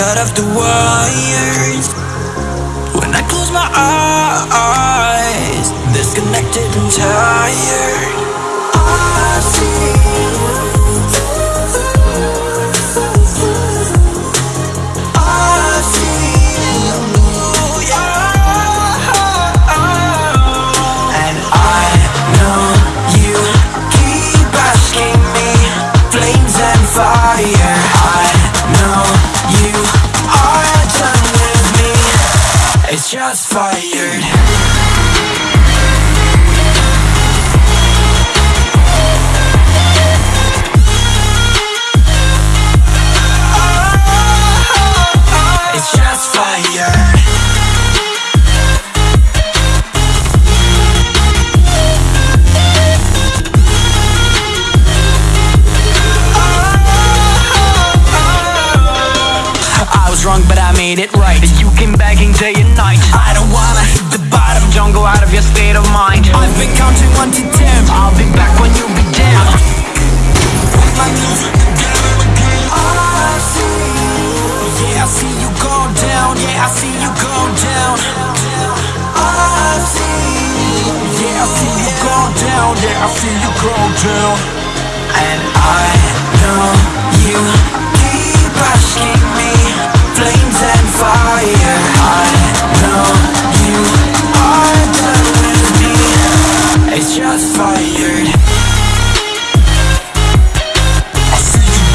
got off the wires. When I close my eyes Disconnected and tired just fired wrong, but I made it right. You came begging day and night. Been counting one to ten. I'll be back when you be down. I see, yeah, I see you go down. Yeah, I see you go down. I see, yeah, I see you go down. Yeah, I see you go down. You.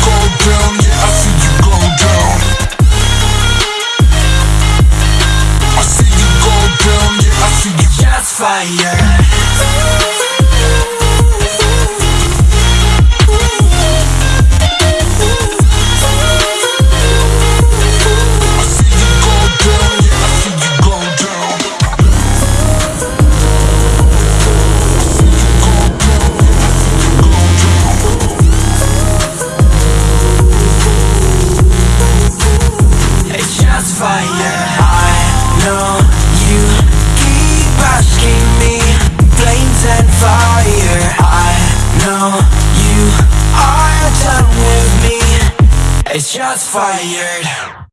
Go down, yeah, I see you go down I see you go down, yeah, I see you just fire fire. I know you keep asking me Flames and fire. I know you are done with me. It's just fired